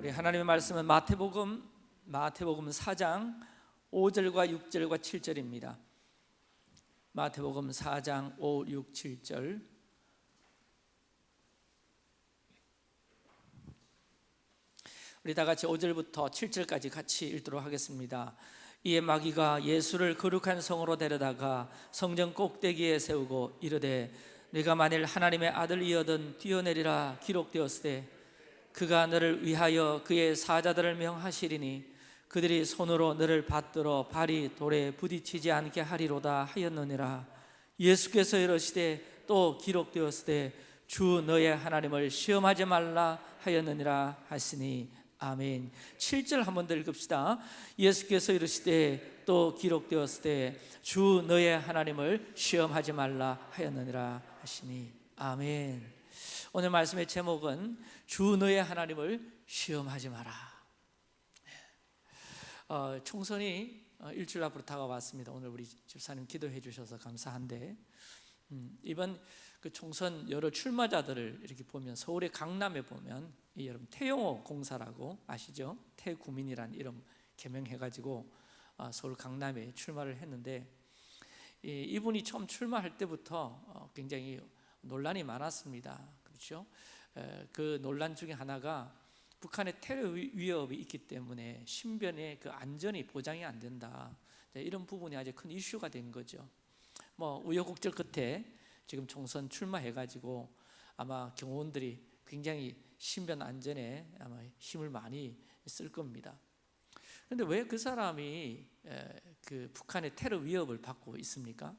우리 하나님의 말씀은 마태복음 마태복음 4장 5절과 6절과 7절입니다. 마태복음 4장 5, 6, 7절 우리 다 같이 5절부터 7절까지 같이 읽도록 하겠습니다. 이에 마귀가 예수를 거룩한 성으로 데려다가 성전 꼭대기에 세우고 이르되 네가 만일 하나님의 아들이여든 뛰어내리라 기록되었으되 그가 너를 위하여 그의 사자들을 명하시리니 그들이 손으로 너를 받들어 발이 돌에 부딪히지 않게 하리로다 하였느니라. 예수께서 이르시되 또 기록되었으되 주 너의 하나님을 시험하지 말라 하였느니라 하시니. 아멘. 7절 한번 더 읽읍시다. 예수께서 이르시되 또 기록되었으되 주 너의 하나님을 시험하지 말라 하였느니라 하시니. 아멘 오늘 말씀의 제목은 주 너의 하나님을 시험하지 마라 어, 총선이 어, 일주일 앞으로 다가왔습니다 오늘 우리 집사님 기도해 주셔서 감사한데 음, 이번 그 총선 여러 출마자들을 이렇게 보면 서울의 강남에 보면 이 여러분 태용호 공사라고 아시죠? 태구민이라는 이름 개명해가지고 어, 서울 강남에 출마를 했는데 이, 분이 처음 출마할 때부터 어, 굉장히 논란이 많았습니다. 그렇죠? 그 논란 중에 하나가 북한의 테러 위협이 있기 때문에 신변의 그 안전이 보장이 안 된다. 이런 부분이 아주 큰 이슈가 된 거죠. 뭐 우여곡절 끝에 지금 총선 출마해가지고 아마 경호원들이 굉장히 신변 안전에 아마 힘을 많이 쓸 겁니다. 그런데 왜 그 사람이 그 북한의 테러 위협을 받고 있습니까?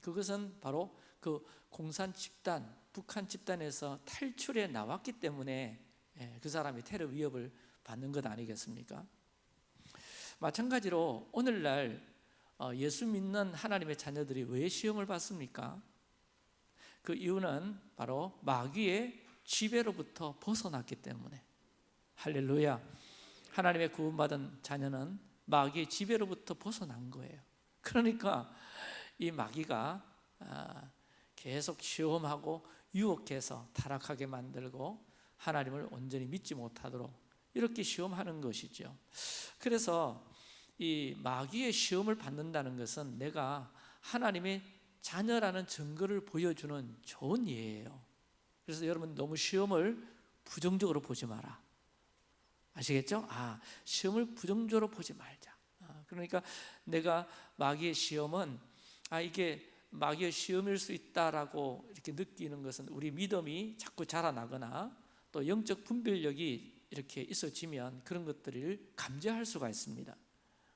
그것은 바로 그 공산 집단, 북한 집단에서 탈출해 나왔기 때문에 그 사람이 테러 위협을 받는 것 아니겠습니까? 마찬가지로 오늘날 어, 예수 믿는 하나님의 자녀들이 왜 시험을 받습니까? 그 이유는 바로 마귀의 지배로부터 벗어났기 때문에 할렐루야 하나님의 구원받은 자녀는 마귀의 지배로부터 벗어난 거예요 그러니까 이 마귀가 아, 계속 시험하고 유혹해서 타락하게 만들고 하나님을 온전히 믿지 못하도록 이렇게 시험하는 것이죠. 그래서 이 마귀의 시험을 받는다는 것은 내가 하나님의 자녀라는 증거를 보여주는 좋은 예예요. 그래서 여러분 너무 시험을 부정적으로 보지 마라. 아시겠죠? 아 시험을 부정적으로 보지 말자. 아, 그러니까 내가 마귀의 시험은 아 이게 마귀의 시험일 수 있다라고 이렇게 느끼는 것은 우리 믿음이 자꾸 자라나거나 또 영적 분별력이 이렇게 있어지면 그런 것들을 감지할 수가 있습니다.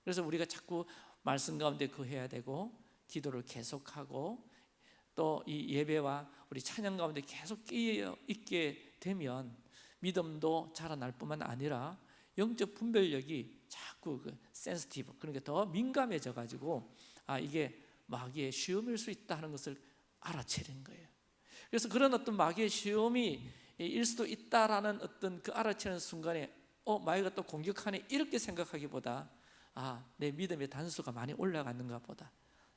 그래서 우리가 자꾸 말씀 가운데 거해야 되고 기도를 계속하고 또 이 예배와 우리 찬양 가운데 계속 끼어 있게 되면 믿음도 자라날 뿐만 아니라 영적 분별력이 자꾸 그 센스티브 그러니까 더 민감해져 가지고 아 이게 마귀의 시험일 수 있다는 것을 알아채는 거예요. 그래서 그런 어떤 마귀의 시험이 일 수도 있다라는 어떤 그 알아채는 순간에 어 마귀가 또 공격하네 이렇게 생각하기보다 아 내 믿음의 단수가 많이 올라갔는가 보다.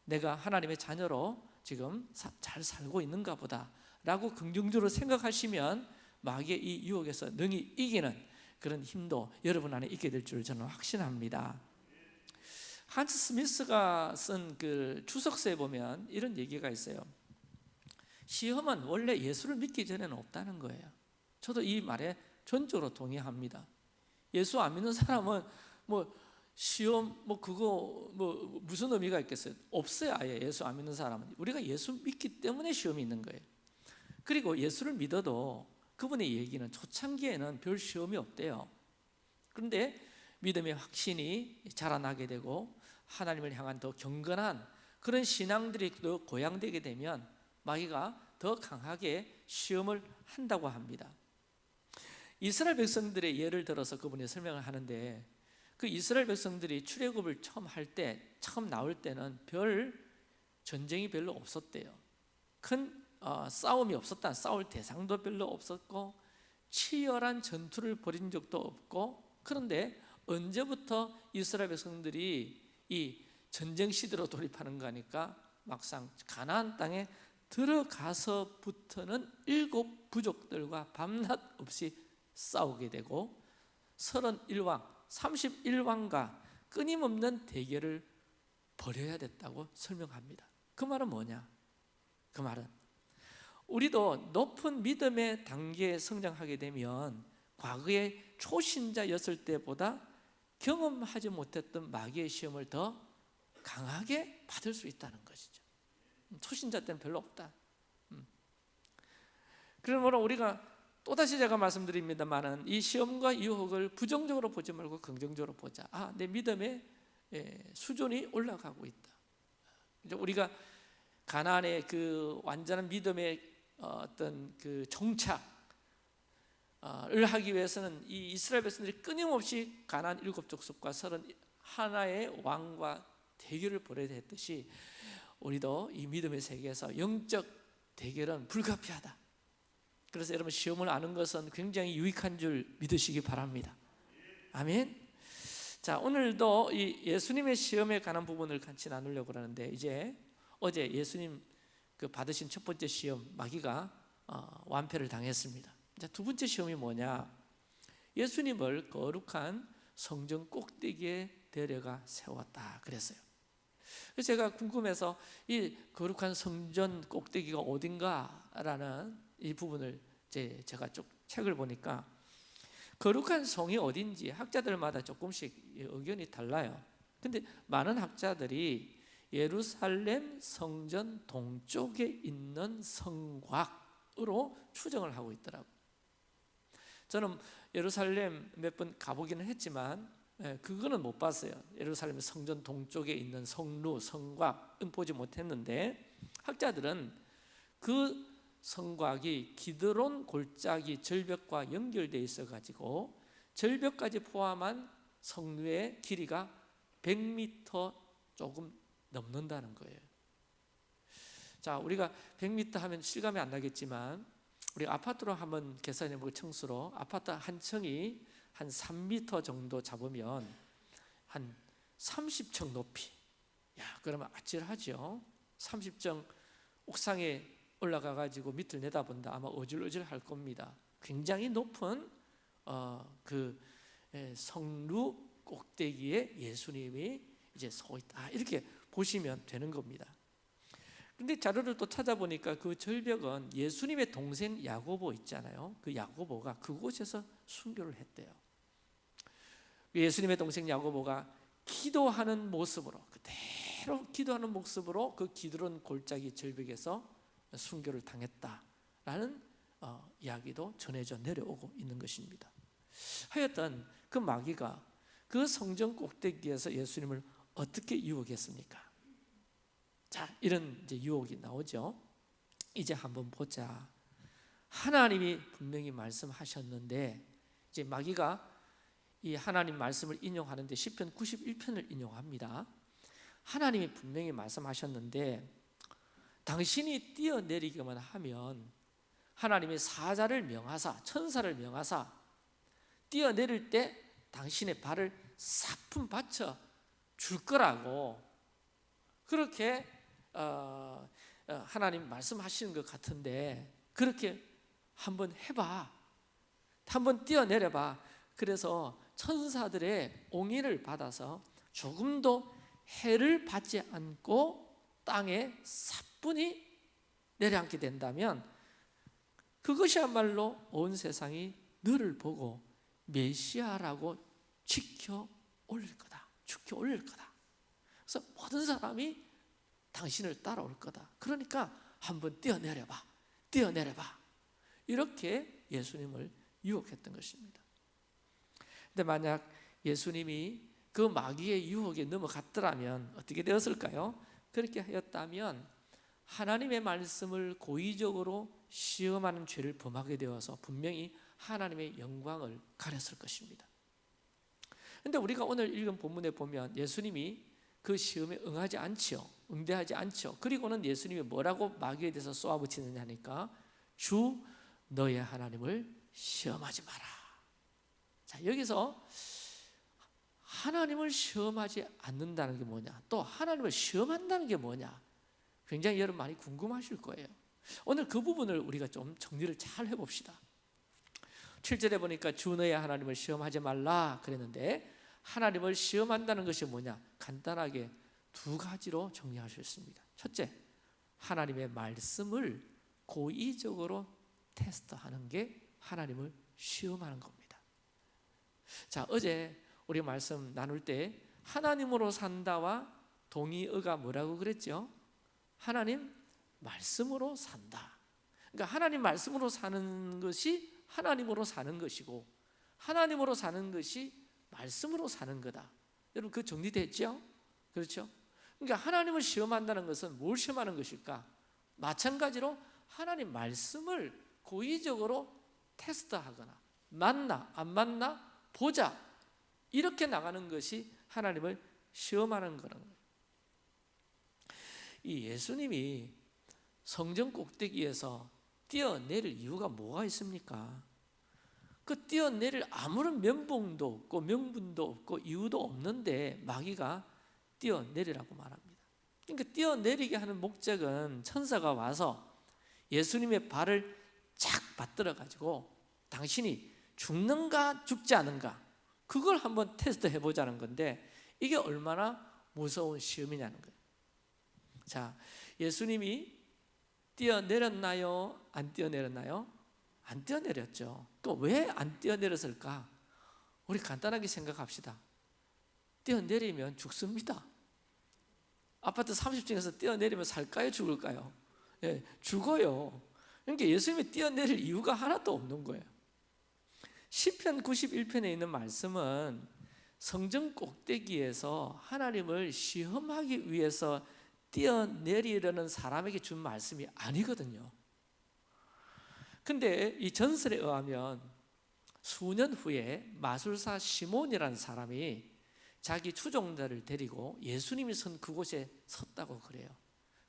내가 하나님의 자녀로 지금 잘 살고 있는가 보다. 라고 긍정적으로 생각하시면 마귀의 이 유혹에서 능히 이기는 그런 힘도 여러분 안에 있게 될 줄 저는 확신합니다 한스 스미스가 쓴 그 추석서에 보면 이런 얘기가 있어요. 시험은 원래 예수를 믿기 전에는 없다는 거예요. 저도 이 말에 전적으로 동의합니다. 예수 안 믿는 사람은 뭐 시험 뭐 그거 뭐 무슨 의미가 있겠어요? 없어요 아예. 예수 안 믿는 사람은. 우리가 예수 믿기 때문에 시험이 있는 거예요. 그리고 예수를 믿어도 그분의 얘기는 초창기에는 별 시험이 없대요. 그런데 믿음의 확신이 자라나게 되고 하나님을 향한 더 경건한 그런 신앙들이 더 고양되게 되면 마귀가 더 강하게 시험을 한다고 합니다 이스라엘 백성들의 예를 들어서 그분이 설명을 하는데 그 이스라엘 백성들이 출애굽을 처음 할 때, 처음 나올 때는 별 전쟁이 별로 없었대요. 큰 어, 싸움이 없었다. 싸울 대상도 별로 없었고 치열한 전투를 벌인 적도 없고 그런데 언제부터 이스라엘 백성들이 이 전쟁 시대로 돌입하는 거니까 막상 가나안 땅에 들어가서부터는 일곱 부족들과 밤낮 없이 싸우게 되고 31왕, 31왕과 끊임없는 대결을 벌여야 됐다고 설명합니다. 그 말은 뭐냐? 그 말은 우리도 높은 믿음의 단계에 성장하게 되면 과거에 초신자였을 때보다 경험하지 못했던 마귀의 시험을 더 강하게 받을 수 있다는 것이죠. 초신자 때는 별로 없다. 음. 그러므로 우리가 또다시 제가 말씀드립니다만은 이 시험과 유혹을 부정적으로 보지 말고 긍정적으로 보자. 아, 내 믿음의 예, 수준이 올라가고 있다. 이제 우리가 가나안의 그 완전한 믿음의 어, 어떤 그 정착 을 하기 위해서는 이 이스라엘 백성들이 끊임없이 가나안 일곱 족속과 서른 하나의 왕과 대결을 벌여야 했듯이 우리도 이 믿음의 세계에서 영적 대결은 불가피하다. 그래서 여러분 시험을 아는 것은 굉장히 유익한 줄 믿으시기 바랍니다. 아멘. 자 오늘도 이 예수님의 시험에 관한 부분을 같이 나누려고 하는데 이제 어제 예수님 그 받으신 첫 번째 시험 마귀가 어, 완패를 당했습니다. 자, 두 번째 시험이 뭐냐? 예수님을 거룩한 성전 꼭대기에 데려가 세웠다 그랬어요. 그래서 제가 궁금해서 이 거룩한 성전 꼭대기가 어딘가라는 이 부분을 제 제가 쭉 책을 보니까 거룩한 성이 어딘지 학자들마다 조금씩 의견이 달라요. 근데 많은 학자들이 예루살렘 성전 동쪽에 있는 성곽으로 추정을 하고 있더라고. 저는 예루살렘 몇 번 가보기는 했지만 예, 그거는 못 봤어요. 예루살렘 성전 동쪽에 있는 성루, 성곽은 보지 못했는데 학자들은 그 성곽이 기드론 골짜기 절벽과 연결되어 있어 가지고 절벽까지 포함한 성루의 길이가 100m 조금 넘는다는 거예요. 자, 우리가 100m 하면 실감이 안 나겠지만 우리 아파트로 한번 계산해 보고 청수로 아파트 한 층이 한 3m 정도 잡으면 한 30층 높이. 야, 그러면 아찔하죠. 30층 옥상에 올라가 가지고 밑을 내다본다. 아마 어질어질 할 겁니다. 굉장히 높은 어, 그 성루 꼭대기에 예수님이 이제 서 있다. 이렇게 보시면 되는 겁니다. 근데 자료를 또 찾아보니까 그 절벽은 예수님의 동생 야고보 있잖아요. 그 야고보가 그곳에서 순교를 했대요. 예수님의 동생 야고보가 기도하는 모습으로 그대로 기도하는 모습으로 그 기드론 골짜기 절벽에서 순교를 당했다라는 어, 이야기도 전해져 내려오고 있는 것입니다. 하여튼 그 마귀가 그 성전 꼭대기에서 예수님을 어떻게 유혹했습니까? 자, 이런 이제 유혹이 나오죠. 이제 한번 보자. 하나님이 분명히 말씀하셨는데 이제 마귀가 이 하나님 말씀을 인용하는데 시편 91편을 인용합니다. 하나님이 분명히 말씀하셨는데 당신이 뛰어내리기만 하면 하나님이 사자를 명하사 천사를 명하사 뛰어내릴 때 당신의 발을 사품 받쳐 줄 거라고 그렇게 어, 어, 하나님 말씀하시는 것 같은데 그렇게 한번 해봐 한번 뛰어내려봐 그래서 천사들의 옹의를 받아서 조금도 해를 받지 않고 땅에 사뿐히 내려앉게 된다면 그것이야말로 온 세상이 너를 보고 메시아라고 지켜 올릴 거다. 지켜 올릴 거다. 그래서 모든 사람이 당신을 따라올 거다. 그러니까 한번 뛰어내려봐. 뛰어내려봐. 이렇게 예수님을 유혹했던 것입니다. 근데 만약 예수님이 그 마귀의 유혹에 넘어갔더라면 어떻게 되었을까요? 그렇게 하였다면 하나님의 말씀을 고의적으로 시험하는 죄를 범하게 되어서 분명히 하나님의 영광을 가렸을 것입니다. 근데 우리가 오늘 읽은 본문에 보면 예수님이 그 시험에 응하지 않지요. 응대하지 않죠. 그리고는 예수님이 뭐라고 마귀에 대해서 쏘아붙이느냐 하니까 주 너의 하나님을 시험하지 마라. 자, 여기서 하나님을 시험하지 않는다는 게 뭐냐? 또 하나님을 시험한다는 게 뭐냐? 굉장히 여러분 많이 궁금하실 거예요. 오늘 그 부분을 우리가 좀 정리를 잘 해봅시다. 7절에 보니까 주 너의 하나님을 시험하지 말라 그랬는데 하나님을 시험한다는 것이 뭐냐? 간단하게 두 가지로 정리할 수 있습니다. 첫째, 하나님의 말씀을 고의적으로 테스트하는 게 하나님을 시험하는 겁니다. 자, 어제 우리 말씀 나눌 때 하나님으로 산다와 동의어가 뭐라고 그랬죠? 하나님 말씀으로 산다. 그러니까 하나님 말씀으로 사는 것이 하나님으로 사는 것이고 하나님으로 사는 것이 말씀으로 사는 거다. 여러분 그 정리됐죠? 그렇죠? 그러니까 하나님을 시험한다는 것은 뭘 시험하는 것일까? 마찬가지로 하나님 말씀을 고의적으로 테스트하거나 맞나 안 맞나 보자 이렇게 나가는 것이 하나님을 시험하는 거는. 이 예수님이 성전 꼭대기에서 뛰어내릴 이유가 뭐가 있습니까? 그 뛰어내릴 아무런 면봉도 없고 명분도 없고 이유도 없는데 마귀가 뛰어내리라고 말합니다. 그러니까 뛰어내리게 하는 목적은 천사가 와서 예수님의 발을 착 받들어 가지고 당신이 죽는가 죽지 않은가 그걸 한번 테스트 해보자는 건데 이게 얼마나 무서운 시험이냐는 거예요. 자, 예수님이 뛰어내렸나요? 안 뛰어내렸나요? 안 뛰어내렸죠. 또왜안 뛰어내렸을까? 우리 간단하게 생각합시다. 뛰어내리면 죽습니다. 아파트 30층에서 뛰어내리면 살까요? 죽을까요? 예, 죽어요. 그러니까 예수님이 뛰어내릴 이유가 하나도 없는 거예요. 시편 91편에 있는 말씀은 성전 꼭대기에서 하나님을 시험하기 위해서 뛰어내리려는 사람에게 준 말씀이 아니거든요. 근데 이 전설에 의하면 수년 후에 마술사 시몬이라는 사람이 자기 추종자를 데리고 예수님이 선 그곳에 섰다고 그래요.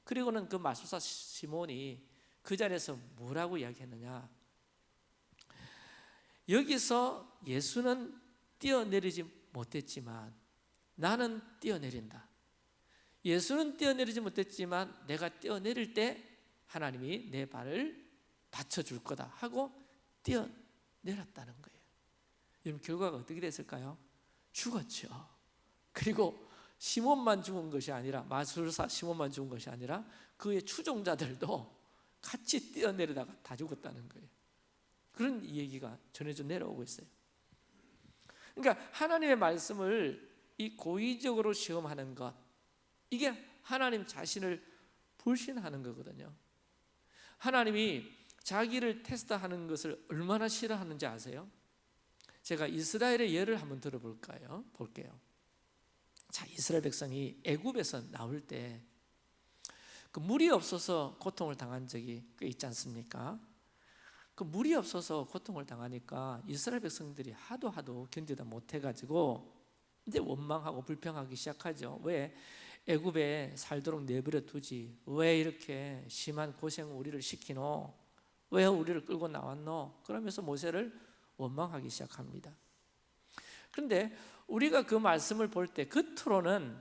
그리고는 그 마술사 시몬이 그 자리에서 뭐라고 이야기했느냐? 여기서 예수는 뛰어내리지 못했지만 나는 뛰어내린다. 예수는 뛰어내리지 못했지만 내가 뛰어내릴 때 하나님이 내 발을 받쳐줄 거다 하고 뛰어내렸다는 거예요. 여러분 결과가 어떻게 됐을까요? 죽었죠. 그리고 시몬만 죽은 것이 아니라 마술사 시몬만 죽은 것이 아니라 그의 추종자들도 같이 뛰어내리다가 다 죽었다는 거예요. 그런 얘기가 전해져 내려오고 있어요. 그러니까 하나님의 말씀을 이 고의적으로 시험하는 것 이게 하나님 자신을 불신하는 거거든요. 하나님이 자기를 테스트하는 것을 얼마나 싫어하는지 아세요? 제가 이스라엘의 예를 한번 들어볼까요? 볼게요. 자, 이스라엘 백성이 애굽에서 나올 때 그 물이 없어서 고통을 당한 적이 꽤 있지 않습니까? 그 물이 없어서 고통을 당하니까 이스라엘 백성들이 하도 하도 견디다 못해 가지고 이제 원망하고 불평하기 시작하죠. 왜? 애굽에 살도록 내버려 두지. 왜 이렇게 심한 고생 우리를 시키노? 왜 우리를 끌고 나왔노? 그러면서 모세를 원망하기 시작합니다. 그런데 우리가 그 말씀을 볼 때 겉으로는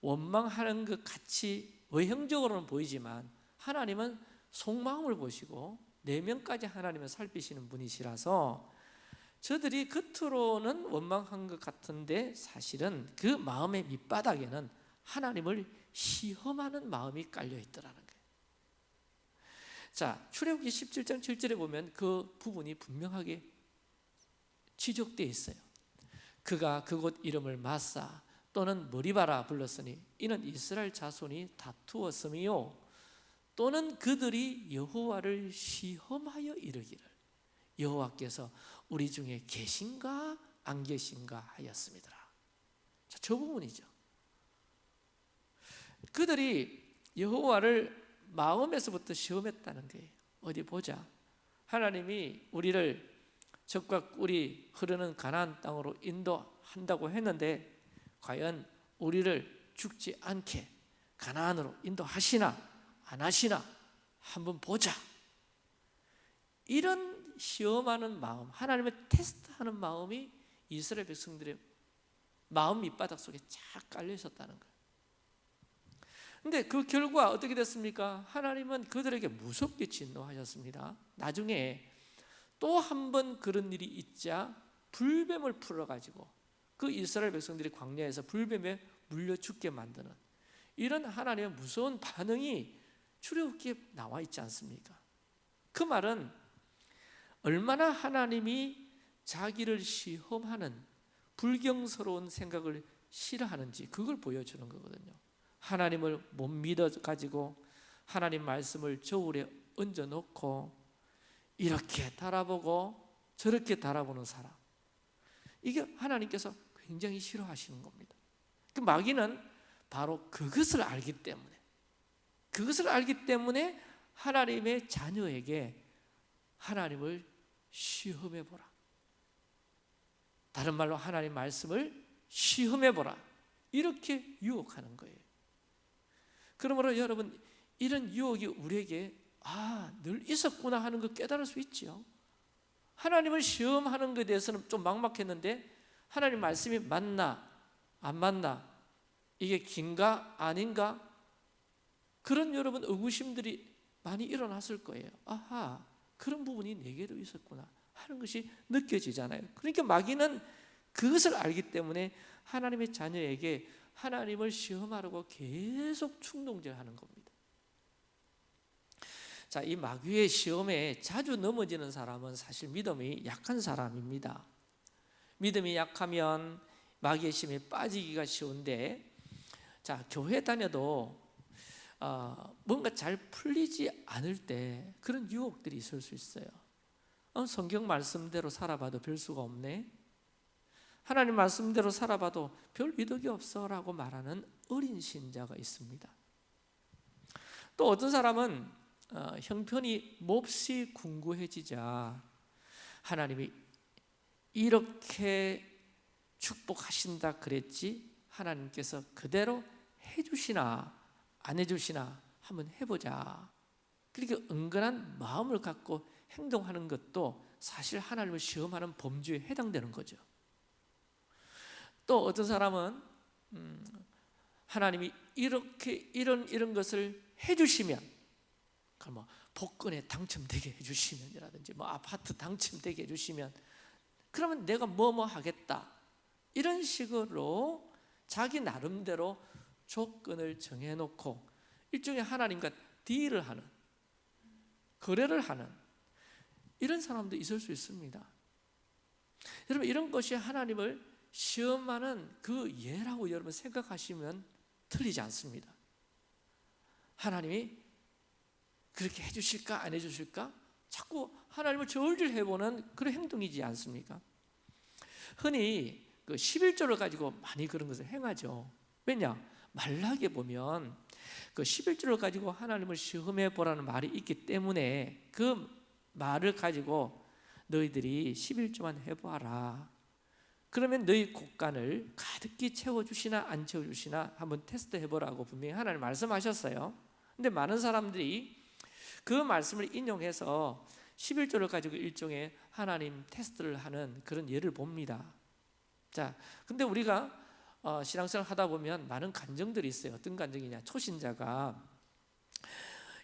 원망하는 것 같이 외형적으로는 보이지만 하나님은 속마음을 보시고 내면까지 하나님을 살피시는 분이시라서 저들이 겉으로는 원망한 것 같은데 사실은 그 마음의 밑바닥에는 하나님을 시험하는 마음이 깔려 있더라는. 자, 출애굽기 17장 7절에 보면 그 부분이 분명하게 지적되어 있어요. 그가 그곳 이름을 마사 또는 머리바라 불렀으니 이는 이스라엘 자손이 다투었음이요 또는 그들이 여호와를 시험하여 이르기를 여호와께서 우리 중에 계신가 안 계신가 하였습니다. 자, 저 부분이죠. 그들이 여호와를 마음에서부터 시험했다는 거예요. 어디 보자. 하나님이 우리를 적과 꿀이 흐르는 가나안 땅으로 인도한다고 했는데 과연 우리를 죽지 않게 가나안으로 인도하시나 안 하시나 한번 보자. 이런 시험하는 마음, 하나님의 테스트하는 마음이 이스라엘 백성들의 마음 밑바닥 속에 쫙 깔려 있었다는 거예요. 근데 그 결과 어떻게 됐습니까? 하나님은 그들에게 무섭게 진노하셨습니다. 나중에 또 한 번 그런 일이 있자 불뱀을 풀어가지고 그 이스라엘 백성들이 광야에서 불뱀에 물려 죽게 만드는 이런 하나님의 무서운 반응이 출애굽기에 나와 있지 않습니까? 그 말은 얼마나 하나님이 자기를 시험하는 불경스러운 생각을 싫어하는지 그걸 보여주는 거거든요. 하나님을 못 믿어 가지고 하나님 말씀을 저울에 얹어 놓고 이렇게 달아보고 저렇게 달아보는 사람. 이게 하나님께서 굉장히 싫어하시는 겁니다. 그 마귀는 바로 그것을 알기 때문에 그것을 알기 때문에 하나님의 자녀에게 하나님을 시험해 보라. 다른 말로 하나님 말씀을 시험해 보라. 이렇게 유혹하는 거예요. 그러므로 여러분 이런 유혹이 우리에게 아, 늘 있었구나 하는 걸 깨달을 수 있지요. 하나님을 시험하는 것에 대해서는 좀 막막했는데 하나님 말씀이 맞나 안 맞나 이게 긴가 아닌가 그런 여러분 의구심들이 많이 일어났을 거예요. 아하 그런 부분이 내게도 있었구나 하는 것이 느껴지잖아요. 그러니까 마귀는 그것을 알기 때문에 하나님의 자녀에게 하나님을 시험하려고 계속 충동질하는 겁니다. 자, 이 마귀의 시험에 자주 넘어지는 사람은 사실 믿음이 약한 사람입니다. 믿음이 약하면 마귀의 시험에 빠지기가 쉬운데, 자, 교회 다녀도 어, 뭔가 잘 풀리지 않을 때 그런 유혹들이 있을 수 있어요. 어, 성경 말씀대로 살아봐도 별 수가 없네. 하나님 말씀대로 살아봐도 별 이득이 없어 라고 말하는 어린 신자가 있습니다. 또 어떤 사람은 어, 형편이 몹시 궁구해지자 하나님이 이렇게 축복하신다 그랬지 하나님께서 그대로 해주시나 안 해주시나 한번 해보자. 그렇게 은근한 마음을 갖고 행동하는 것도 사실 하나님을 시험하는 범주에 해당되는 거죠. 또 어떤 사람은 음, 하나님이 이렇게 이런 이런 것을 해주시면 뭐 복권에 당첨되게 해주시면이라든지 뭐 아파트 당첨되게 해주시면 그러면 내가 뭐 뭐 하겠다 이런 식으로 자기 나름대로 조건을 정해놓고 일종의 하나님과 딜을 하는 거래를 하는 이런 사람도 있을 수 있습니다. 여러분 이런 것이 하나님을 시험하는 그 예라고 여러분 생각하시면 틀리지 않습니다. 하나님이 그렇게 해주실까 안 해주실까? 자꾸 하나님을 저울질 해보는 그런 행동이지 않습니까? 흔히 그 11조를 가지고 많이 그런 것을 행하죠. 왜냐? 말라기에 보면 그 11조를 가지고 하나님을 시험해 보라는 말이 있기 때문에 그 말을 가지고 너희들이 11조만 해보아라. 그러면 너희 곡간을 가득히 채워주시나 안 채워주시나 한번 테스트 해보라고 분명히 하나님 말씀하셨어요. 근데 많은 사람들이 그 말씀을 인용해서 11조를 가지고 일종의 하나님 테스트를 하는 그런 예를 봅니다. 자, 근데 우리가 어, 신앙생활 하다 보면 많은 간정들이 있어요. 어떤 간정이냐? 초신자가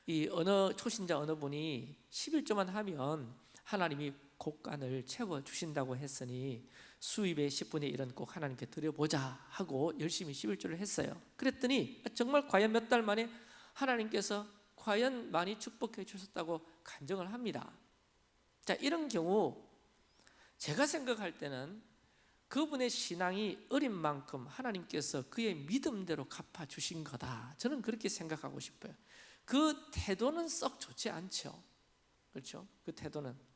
이 어느 초신자 어느 분이 11조만 하면 하나님이 곡간을 채워 주신다고 했으니 수입의 10분의 1은 꼭 하나님께 드려보자 하고 열심히 11조를 했어요. 그랬더니 정말 과연 몇 달 만에 하나님께서 과연 많이 축복해 주셨다고 간증을 합니다. 자, 이런 경우 제가 생각할 때는 그분의 신앙이 어린 만큼 하나님께서 그의 믿음대로 갚아 주신 거다. 저는 그렇게 생각하고 싶어요. 그 태도는 썩 좋지 않죠. 그렇죠? 그 태도는.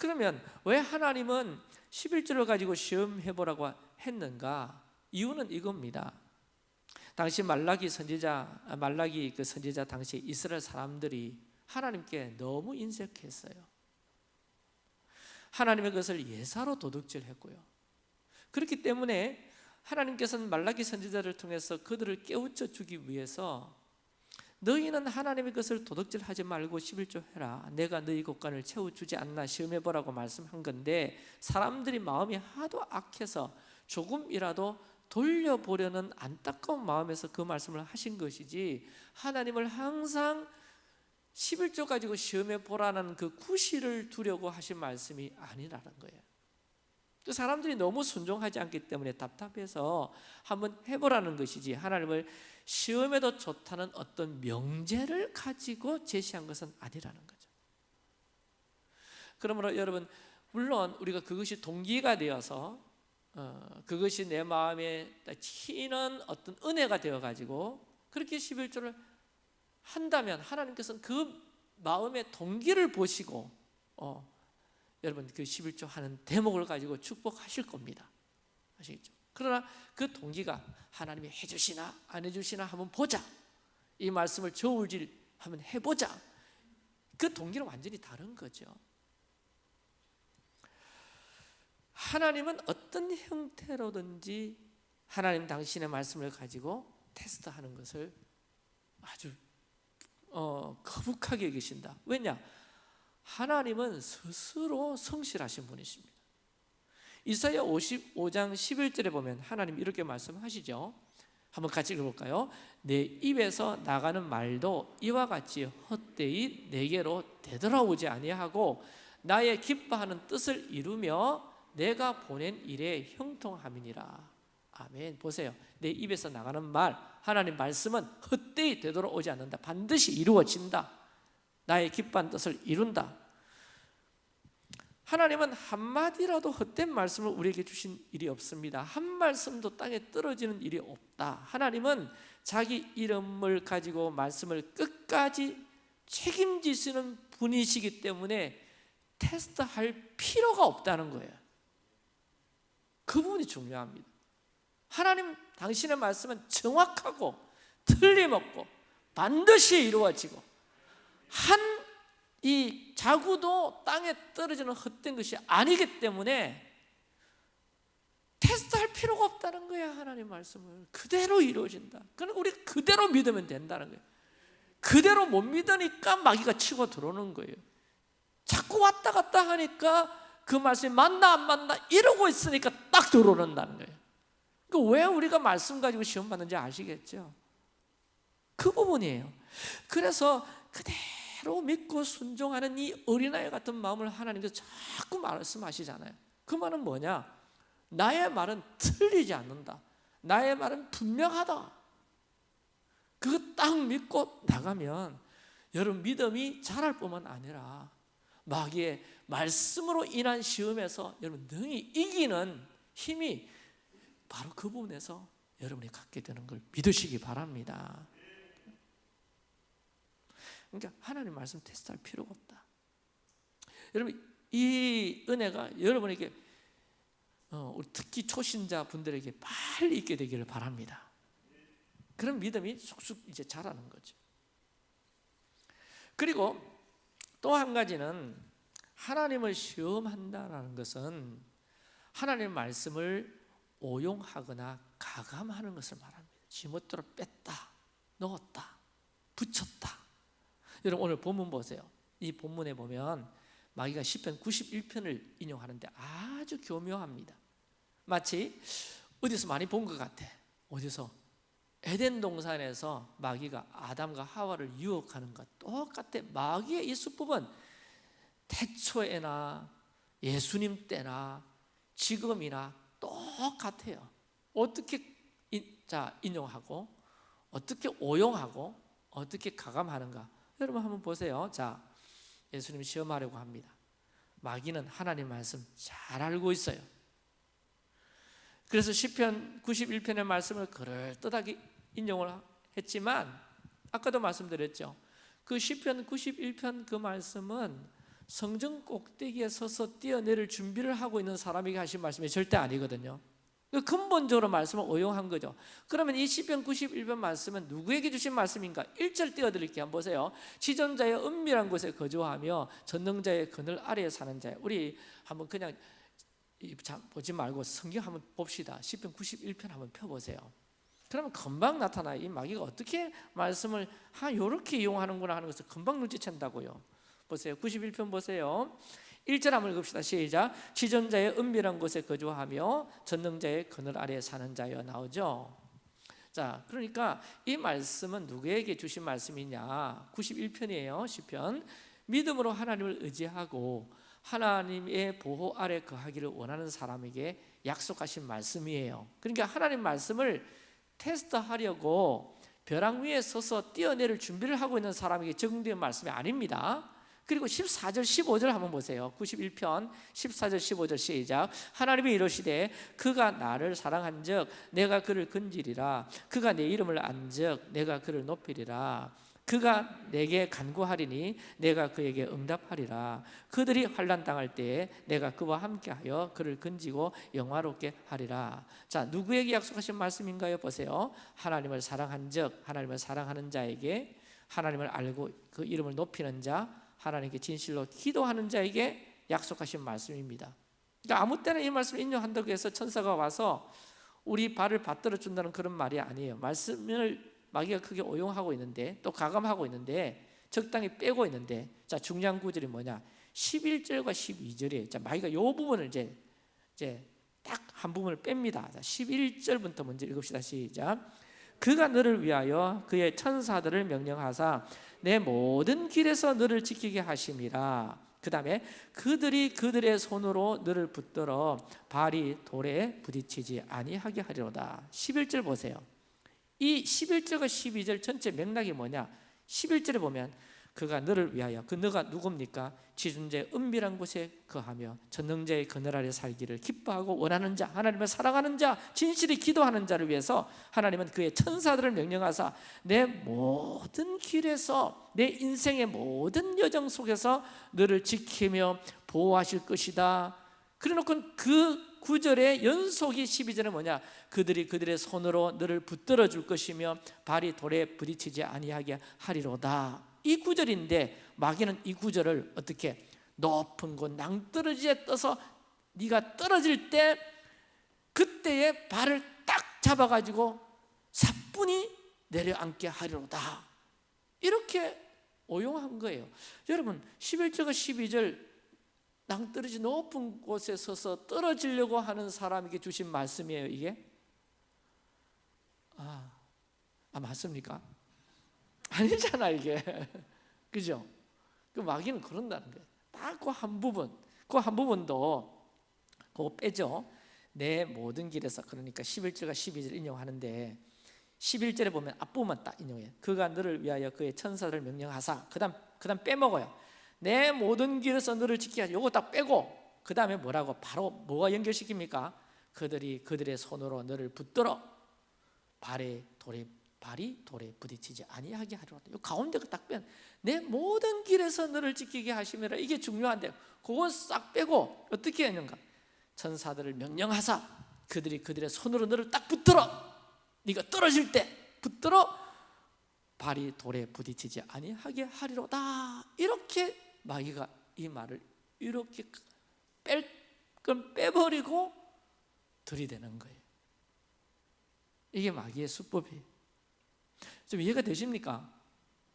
그러면 왜 하나님은 11조를 가지고 시험해 보라고 했는가? 이유는 이겁니다. 당시 말라기 선지자 말라기 그 선지자 당시 이스라엘 사람들이 하나님께 너무 인색했어요. 하나님의 것을 예사로 도둑질했고요. 그렇기 때문에 하나님께서는 말라기 선지자를 통해서 그들을 깨우쳐 주기 위해서 너희는 하나님의 것을 도둑질하지 말고 11조 해라 내가 너희 곳간을 채워주지 않나 시험해보라고 말씀한 건데 사람들이 마음이 하도 악해서 조금이라도 돌려보려는 안타까운 마음에서 그 말씀을 하신 것이지 하나님을 항상 11조 가지고 시험해 보라는 그 구실을 두려고 하신 말씀이 아니라는 거예요. 또 사람들이 너무 순종하지 않기 때문에 답답해서 한번 해보라는 것이지 하나님을 시험에도 좋다는 어떤 명제를 가지고 제시한 것은 아니라는 거죠. 그러므로 여러분 물론 우리가 그것이 동기가 되어서 어, 그것이 내 마음에 치는 어떤 은혜가 되어 가지고 그렇게 11조를 한다면 하나님께서는 그 마음의 동기를 보시고 어, 여러분 그 11조 하는 대목을 가지고 축복하실 겁니다. 아시겠죠? 그러나 그 동기가 하나님이 해주시나 안 해주시나 한번 보자. 이 말씀을 저울질 한번 해보자. 그 동기는 완전히 다른 거죠. 하나님은 어떤 형태로든지 하나님 당신의 말씀을 가지고 테스트하는 것을 아주 어, 거북하게 여기신다. 왜냐? 하나님은 스스로 성실하신 분이십니다. 이사야 55장 11절에 보면 하나님 이렇게 말씀하시죠. 한번 같이 읽어볼까요? 내 입에서 나가는 말도 이와 같이 헛되이 내게로 되돌아오지 아니하고 나의 기뻐하는 뜻을 이루며 내가 보낸 일에 형통함이니라. 아멘. 보세요. 내 입에서 나가는 말, 하나님 말씀은 헛되이 되돌아오지 않는다. 반드시 이루어진다. 나의 기뻐한 뜻을 이룬다. 하나님은 한마디라도 헛된 말씀을 우리에게 주신 일이 없습니다. 한 말씀도 땅에 떨어지는 일이 없다. 하나님은 자기 이름을 가지고 말씀을 끝까지 책임지시는 분이시기 때문에 테스트할 필요가 없다는 거예요. 그 부분이 중요합니다. 하나님 당신의 말씀은 정확하고 틀림없고 반드시 이루어지고 한 이 자구도 땅에 떨어지는 헛된 것이 아니기 때문에 테스트할 필요가 없다는 거야 하나님 말씀을 그대로 이루어진다. 그러니까 우리 그대로 믿으면 된다는 거예요. 그대로 못 믿으니까 마귀가 치고 들어오는 거예요. 자꾸 왔다 갔다 하니까 그 말씀이 맞나 안 맞나 이러고 있으니까 딱 들어오는다는 거예요. 그러니까 왜 우리가 말씀 가지고 시험 받는지 아시겠죠? 그 부분이에요. 그래서 그대로 믿고 순종하는 이 어린아이 같은 마음을 하나님께서 자꾸 말씀하시잖아요. 그 말은 뭐냐? 나의 말은 틀리지 않는다. 나의 말은 분명하다. 그거 딱 믿고 나가면 여러분 믿음이 자랄 뿐만 아니라 마귀의 말씀으로 인한 시험에서 여러분 능히 이기는 힘이 바로 그 부분에서 여러분이 갖게 되는 걸 믿으시기 바랍니다. 그러니까 하나님 말씀 테스트할 필요가 없다. 여러분 이 은혜가 여러분에게 어, 특히 초신자 분들에게 빨리 있게 되기를 바랍니다. 그런 믿음이 쑥쑥 이제 자라는 거죠. 그리고 또 한 가지는 하나님을 시험한다라는 것은 하나님의 말씀을 오용하거나 가감하는 것을 말합니다. 지멋대로 뺐다, 넣었다, 붙였다. 여러분 오늘 본문 보세요. 이 본문에 보면 마귀가 시편 91편을 인용하는데 아주 교묘합니다. 마치 어디서 많이 본 것 같아. 어디서? 에덴 동산에서 마귀가 아담과 하와를 유혹하는 것 똑같아. 마귀의 이 수법은 태초에나 예수님 때나 지금이나 똑같아요. 어떻게 자 인용하고 어떻게 오용하고 어떻게 가감하는가? 여러분 한번 보세요. 자, 예수님 시험하려고 합니다. 마귀는 하나님 말씀 잘 알고 있어요. 그래서 시편 91편의 말씀을 그럴듯하게 인용을 했지만 아까도 말씀드렸죠. 그 시편 91편 그 말씀은 성전 꼭대기에 서서 뛰어내릴 준비를 하고 있는 사람에게 하신 말씀이 절대 아니거든요. 그 근본적으로 말씀을 오용한 거죠. 그러면 이 시편 91편 말씀은 누구에게 주신 말씀인가? 1절 띄워드릴게요. 한번 보세요. 지존자의 은밀한 곳에 거주하며 전능자의 그늘 아래에 사는 자. 우리 한번 그냥 보지 말고 성경 한번 봅시다. 시편 91편 한번 펴보세요. 그러면 금방 나타나. 이 마귀가 어떻게 말씀을 하 요렇게 이용하는구나 하는 것을 금방 눈치챈다고요. 보세요. 91편 보세요. 1절 한번 읽읍시다. 시작. 지존자의 은밀한 곳에 거주하며 전능자의 그늘 아래 사는 자여 나오죠. 자, 그러니까 이 말씀은 누구에게 주신 말씀이냐? 91편이에요. 시편. 믿음으로 하나님을 의지하고 하나님의 보호 아래 거하기를 원하는 사람에게 약속하신 말씀이에요. 그러니까 하나님 말씀을 테스트하려고 벼랑 위에 서서 뛰어내릴 준비를 하고 있는 사람에게 적용된 말씀이 아닙니다. 그리고 14절 15절 한번 보세요. 91편 14절 15절 시작. 하나님이 이러시되 그가 나를 사랑한즉 내가 그를 건지리라. 그가 내 이름을 안즉 내가 그를 높이리라. 그가 내게 간구하리니 내가 그에게 응답하리라. 그들이 환난 당할 때에 내가 그와 함께하여 그를 건지고 영화롭게 하리라. 자 누구에게 약속하신 말씀인가요? 보세요. 하나님을 사랑한즉 하나님을 사랑하는 자에게 하나님을 알고 그 이름을 높이는 자 하나님께 진실로 기도하는 자에게 약속하신 말씀입니다. 그러니까 아무 때나 이 말씀을 인용한다고 해서 천사가 와서 우리 발을 받들어 준다는 그런 말이 아니에요. 말씀을 마귀가 크게 오용하고 있는데 또 가감하고 있는데 적당히 빼고 있는데 자 중요한 구절이 뭐냐? 11절과 12절이에요. 자 마귀가 요 부분을 이제 이제 딱 한 부분을 뺍니다. 자 11절부터 먼저 읽읍시다. 시작. 그가 너를 위하여 그의 천사들을 명령하사 내 모든 길에서 너를 지키게 하심이라. 그 다음에 그들이 그들의 손으로 너를 붙들어 발이 돌에 부딪히지 아니하게 하리로다. 11절 보세요. 이 11절과 12절 전체 맥락이 뭐냐? 11절에 보면 그가 너를 위하여 그 너가 누굽니까? 지존자의 은밀한 곳에 거하며 전능자의 그늘 아래 살기를 기뻐하고 원하는 자 하나님을 사랑하는 자 진실히 기도하는 자를 위해서 하나님은 그의 천사들을 명령하사 내 모든 길에서 내 인생의 모든 여정 속에서 너를 지키며 보호하실 것이다. 그래놓고 그 구절의 연속이 12절은 뭐냐? 그들이 그들의 손으로 너를 붙들어 줄 것이며 발이 돌에 부딪히지 아니하게 하리로다 이 구절인데 마귀는 이 구절을 어떻게 높은 곳 낭떠러지에 떠서 네가 떨어질 때 그때의 발을 딱 잡아가지고 사뿐히 내려앉게 하리로다. 이렇게 오용한 거예요. 여러분 11절과 12절 낭떠러지 높은 곳에 서서 떨어지려고 하는 사람에게 주신 말씀이에요 이게? 아, 아 맞습니까? 아니잖아 이게. 그죠? 그 마귀는 그런다는 거예요. 딱 그 한 부분 그 한 부분도 그거 빼죠. 내 모든 길에서 그러니까 11절과 12절 인용하는데 11절에 보면 앞부분만 딱 인용해요. 그가 너를 위하여 그의 천사를 명령하사. 그 다음 그 다음 빼먹어요. 내 모든 길에서 너를 하지 요거 딱 빼고 그 다음에 뭐라고? 바로 뭐가 연결시킵니까? 그들이 그들의 손으로 너를 붙들어 발에 돌에 발이 돌에 부딪히지 아니하게 하리로다. 이 가운데가 딱 빼. 내 모든 길에서 너를 지키게 하시면 이게 중요한데 그건 싹 빼고 어떻게 했는가? 천사들을 명령하사 그들이 그들의 손으로 너를 딱 붙들어. 네가 떨어질 때 붙들어 발이 돌에 부딪히지 아니하게 하리로다. 이렇게 마귀가 이 말을 이렇게 뺄 건 빼버리고 들이대는 거예요. 이게 마귀의 수법이에요. 좀 이해가 되십니까?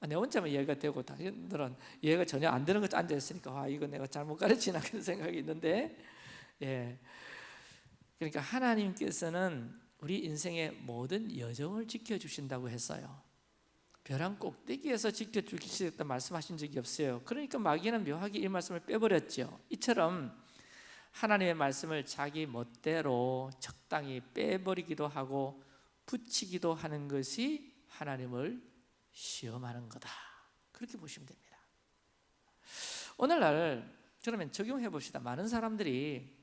아, 내 혼자만 이해가 되고 당신들은 이해가 전혀 안 되는 것 앉아 있으니까 아 이거 내가 잘못 가르치나 그런 생각이 있는데 예. 그러니까 하나님께서는 우리 인생의 모든 여정을 지켜주신다고 했어요 벼랑 꼭대기에서 지켜주시겠다 말씀하신 적이 없어요 그러니까 마귀는 묘하게 이 말씀을 빼버렸죠 이처럼 하나님의 말씀을 자기 멋대로 적당히 빼버리기도 하고 붙이기도 하는 것이 하나님을 시험하는 거다. 그렇게 보시면 됩니다. 오늘날 그러면 적용해 봅시다. 많은 사람들이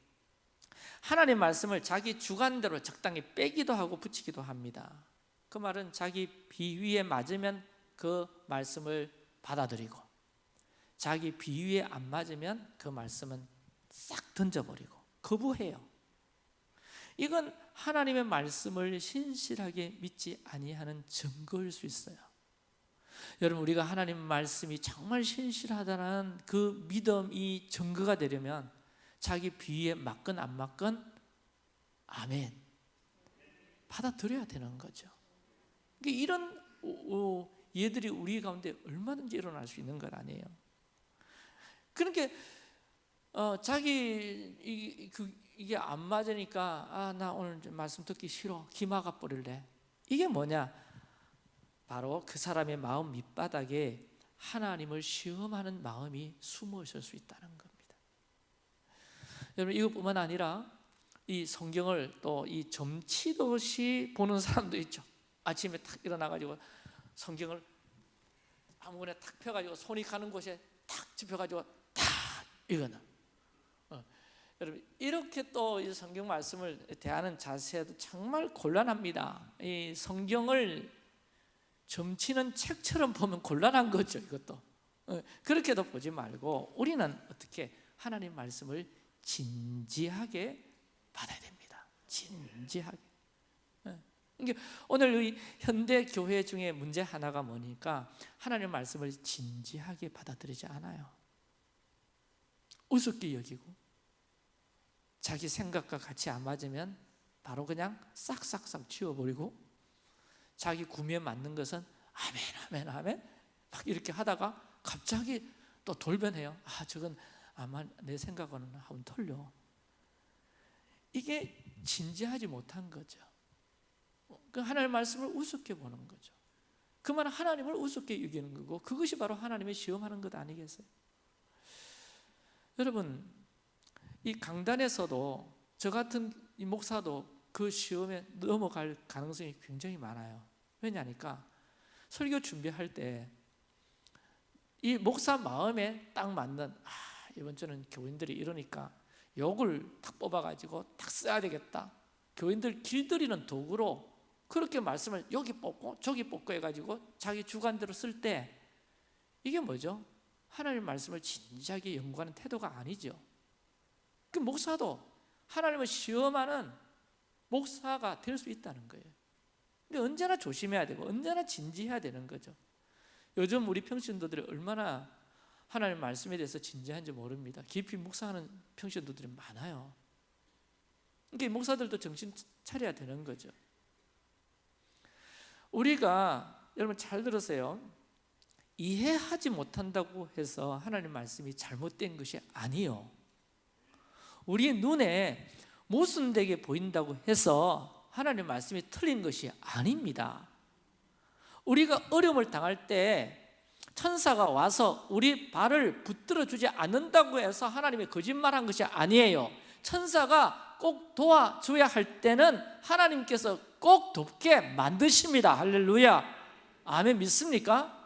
하나님 말씀을 자기 주관대로 적당히 빼기도 하고 붙이기도 합니다. 그 말은 자기 비위에 맞으면 그 말씀을 받아들이고 자기 비위에 안 맞으면 그 말씀은 싹 던져버리고 거부해요. 이건 하나님의 말씀을 신실하게 믿지 아니하는 증거일 수 있어요. 여러분 우리가 하나님 말씀이 정말 신실하다는 그 믿음이 증거가 되려면 자기 비위에 맞건 안 맞건 아멘 받아들여야 되는 거죠. 그러니까 이런 얘들이 우리 가운데 얼마든지 일어날 수 있는 것 아니에요. 그러니까 어, 자기 이, 그 이게 안 맞으니까 아 나 오늘 말씀 듣기 싫어 기마가 버릴래 이게 뭐냐? 바로 그 사람의 마음 밑바닥에 하나님을 시험하는 마음이 숨어 있을 수 있다는 겁니다. 여러분 이것뿐만 아니라 이 성경을 또 이 점치듯이 보는 사람도 있죠. 아침에 탁 일어나 가지고 성경을 아무거나 탁 펴가지고 손이 가는 곳에 탁 짚어가지고 탁 어. 여러분 이렇게 또 이 성경 말씀을 대하는 자세도 정말 곤란합니다. 이 성경을 점치는 책처럼 보면 곤란한 거죠. 이것도 어, 그렇게도 보지 말고 우리는 어떻게 하나님 말씀을 진지하게 받아야 됩니다. 진지하게. 예. 이게 오늘 이 현대 교회 중에 문제 하나가 뭐니까 하나님 말씀을 진지하게 받아들이지 않아요. 우습게 여기고 자기 생각과 같이 안 맞으면 바로 그냥 싹싹싹 치워버리고 자기 구미에 맞는 것은 아멘 아멘 아멘 막 이렇게 하다가 갑자기 또 돌변해요. 아 저건 아마 내 생각과는 하면 틀려. 이게 진지하지 못한 거죠. 그 하나님의 말씀을 우습게 보는 거죠. 그 말은 하나님을 우습게 여기는 거고 그것이 바로 하나님의 시험하는 것 아니겠어요? 여러분 이 강단에서도 저 같은 이 목사도 그 시험에 넘어갈 가능성이 굉장히 많아요. 왜냐니까 설교 준비할 때 이 목사 마음에 딱 맞는 아 이번 주는 교인들이 이러니까 욕을 탁 뽑아가지고 탁 써야 되겠다. 교인들 길들이는 도구로 그렇게 말씀을 여기 뽑고 저기 뽑고 해가지고 자기 주관대로 쓸 때 이게 뭐죠? 하나님 말씀을 진지하게 연구하는 태도가 아니죠. 그 목사도 하나님을 시험하는 목사가 될 수 있다는 거예요. 근데 언제나 조심해야 되고 언제나 진지해야 되는 거죠. 요즘 우리 평신도들이 얼마나 하나님 말씀에 대해서 진지한지 모릅니다. 깊이 묵상하는 평신도들이 많아요. 그러니까 목사들도 정신 차려야 되는 거죠. 우리가 여러분 잘 들으세요. 이해하지 못한다고 해서 하나님 말씀이 잘못된 것이 아니요. 우리 눈에 모순되게 보인다고 해서 하나님 말씀이 틀린 것이 아닙니다. 우리가 어려움을 당할 때 천사가 와서 우리 발을 붙들어 주지 않는다고 해서 하나님이 거짓말한 것이 아니에요. 천사가 꼭 도와줘야 할 때는 하나님께서 꼭 돕게 만드십니다. 할렐루야. 아멘 믿습니까?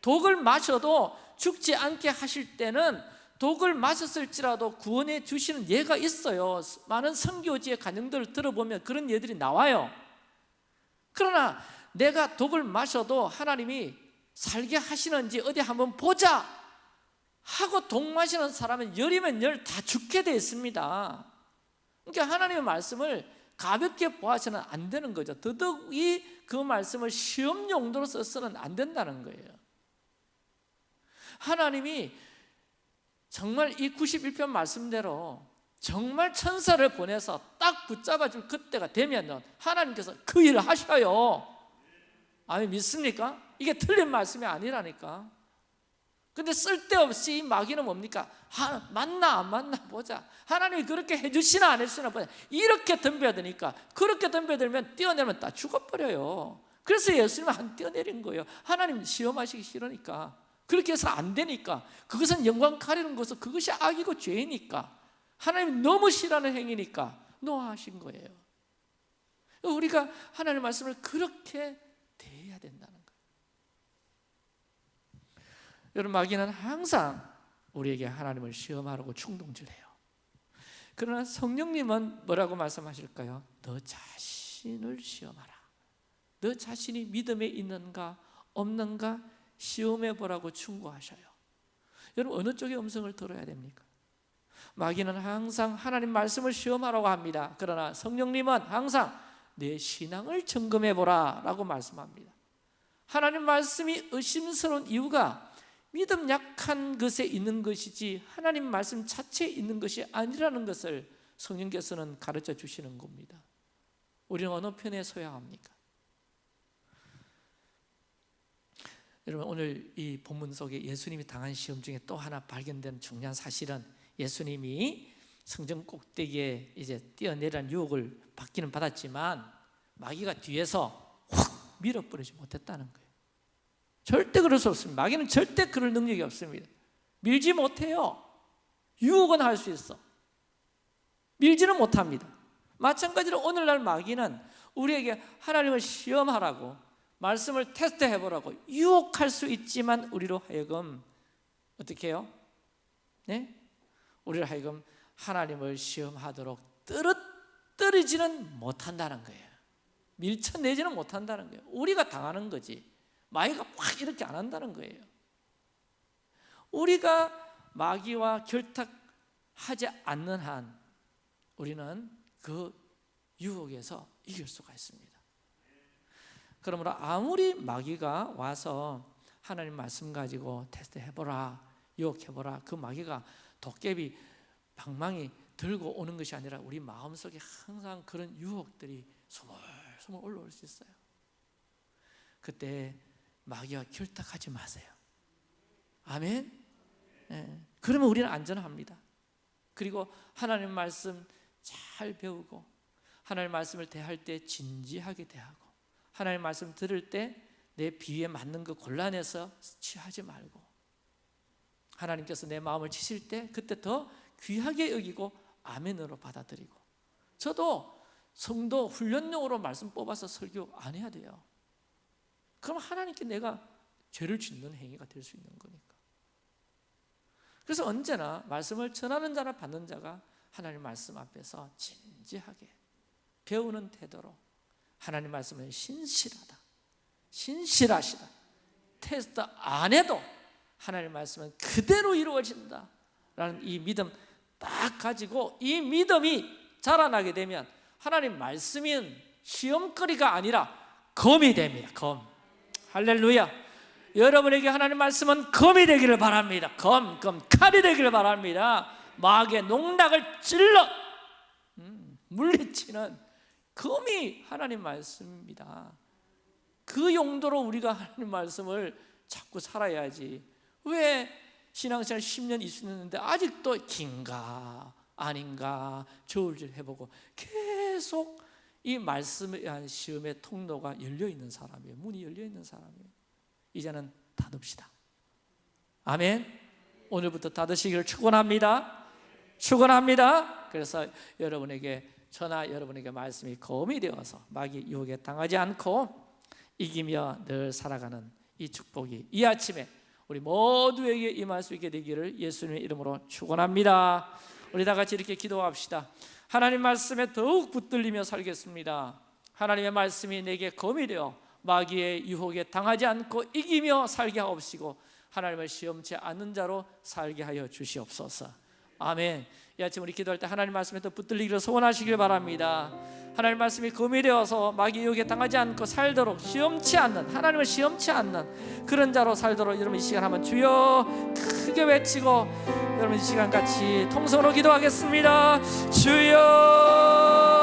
독을 마셔도 죽지 않게 하실 때는 독을 마셨을지라도 구원해 주시는 예가 있어요. 많은 선교지의 간증들을 들어보면 그런 예들이 나와요. 그러나 내가 독을 마셔도 하나님이 살게 하시는지 어디 한번 보자 하고 독 마시는 사람은 열이면 열 다 죽게 되어 있습니다. 그러니까 하나님의 말씀을 가볍게 보아서는 안 되는 거죠. 더더욱이 그 말씀을 시험 용도로 써서는 안 된다는 거예요. 하나님이 정말 이 91편 말씀대로 정말 천사를 보내서 딱 붙잡아 줄 그때가 되면 하나님께서 그 일을 하셔요. 아멘 믿습니까? 이게 틀린 말씀이 아니라니까. 근데 쓸데없이 이 마귀는 뭡니까? 하, 맞나 안 맞나 보자. 하나님이 그렇게 해주시나 안 해주시나 보자. 이렇게 덤벼드니까 그렇게 덤벼들면 뛰어내면 다 죽어버려요. 그래서 예수님은 안 뛰어내린 거예요. 하나님 시험하시기 싫으니까. 그렇게 해서 안 되니까. 그것은 영광 가리는 것은 그것이 악이고 죄니까. 하나님 너무 싫어하는 행위니까 노하신 거예요. 우리가 하나님의 말씀을 그렇게 대해야 된다는 거예요. 여러분 마귀는 항상 우리에게 하나님을 시험하라고 충동질 해요. 그러나 성령님은 뭐라고 말씀하실까요? 너 자신을 시험하라. 너 자신이 믿음에 있는가 없는가 시험해 보라고 충고하셔요. 여러분 어느 쪽의 음성을 들어야 됩니까? 마귀는 항상 하나님 말씀을 시험하라고 합니다. 그러나 성령님은 항상 내 신앙을 점검해 보라라고 말씀합니다. 하나님 말씀이 의심스러운 이유가 믿음 약한 것에 있는 것이지 하나님 말씀 자체에 있는 것이 아니라는 것을 성령께서는 가르쳐 주시는 겁니다. 우리는 어느 편에 서야 합니까? 여러분 오늘 이 본문 속에 예수님이 당한 시험 중에 또 하나 발견된 중요한 사실은 예수님이 성전 꼭대기에 이제 뛰어내리는 유혹을 받기는 받았지만 마귀가 뒤에서 확 밀어버리지 못했다는 거예요. 절대 그럴 수 없습니다. 마귀는 절대 그럴 능력이 없습니다. 밀지 못해요. 유혹은 할 수 있어. 밀지는 못합니다. 마찬가지로 오늘날 마귀는 우리에게 하나님을 시험하라고 말씀을 테스트해 보라고 유혹할 수 있지만 우리로 하여금 어떻게 해요? 네? 우리를 하여금 하나님을 시험하도록 떨어뜨리지는 못한다는 거예요. 밀쳐내지는 못한다는 거예요. 우리가 당하는 거지. 마귀가 확 이렇게 안 한다는 거예요. 우리가 마귀와 결탁하지 않는 한 우리는 그 유혹에서 이길 수가 있습니다 그러므로 아무리 마귀가 와서 하나님 말씀 가지고 테스트 해보라 유혹해보라 그 마귀가 도깨비 방망이 들고 오는 것이 아니라 우리 마음속에 항상 그런 유혹들이 스물스물 올라올 수 있어요. 그때 마귀와 결탁하지 마세요. 아멘? 예. 그러면 우리는 안전합니다. 그리고 하나님 말씀 잘 배우고 하나님 말씀을 대할 때 진지하게 대하고 하나님 말씀 들을 때 내 비위에 맞는 거 골라내서 취하지 말고 하나님께서 내 마음을 치실 때 그때 더 귀하게 여기고 아멘으로 받아들이고. 저도 성도 훈련용으로 말씀 뽑아서 설교 안 해야 돼요. 그럼 하나님께 내가 죄를 짓는 행위가 될 수 있는 거니까. 그래서 언제나 말씀을 전하는 자나 받는 자가 하나님 말씀 앞에서 진지하게 배우는 태도로 하나님 말씀은 신실하다. 신실하시다. 테스트 안 해도 하나님 말씀은 그대로 이루어진다. 라는 이 믿음 딱 가지고 이 믿음이 자라나게 되면 하나님 말씀은 시험거리가 아니라 검이 됩니다. 검. 할렐루야. 여러분에게 하나님 말씀은 검이 되기를 바랍니다. 검, 검, 칼이 되기를 바랍니다. 마귀의 농락을 찔러 음, 물리치는 검이 하나님 말씀입니다. 그 용도로 우리가 하나님 말씀을 자꾸 살아야지. 왜 신앙생활 10년 있었는데 아직도 긴가 아닌가 저울질 해보고 계속 이 말씀에 대한 시험의 통로가 열려있는 사람이에요. 문이 열려있는 사람이에요. 이제는 닫읍시다. 아멘. 오늘부터 닫으시기를 축원합니다. 축원합니다. 그래서 여러분에게 저나 여러분에게 말씀이 검이 되어서 마귀 유혹에 당하지 않고 이기며 늘 살아가는 이 축복이 이 아침에 우리 모두에게 임할 수 있게 되기를 예수님의 이름으로 축원합니다. 우리 다 같이 이렇게 기도합시다. 하나님 말씀에 더욱 붙들리며 살겠습니다. 하나님의 말씀이 내게 검이 되어 마귀의 유혹에 당하지 않고 이기며 살게 하옵시고 하나님을 시험치 않는 자로 살게 하여 주시옵소서. 아멘. 이 아침 우리 기도할 때 하나님 말씀에 더 붙들리기를 소원하시길 바랍니다. 하나님 말씀이 검이 되어서 마귀 유혹에 당하지 않고 살도록 시험치 않는 하나님을 시험치 않는 그런 자로 살도록 여러분 이 시간 한번 주여 크게 외치고 여러분 이 시간 같이 통성으로 기도하겠습니다. 주여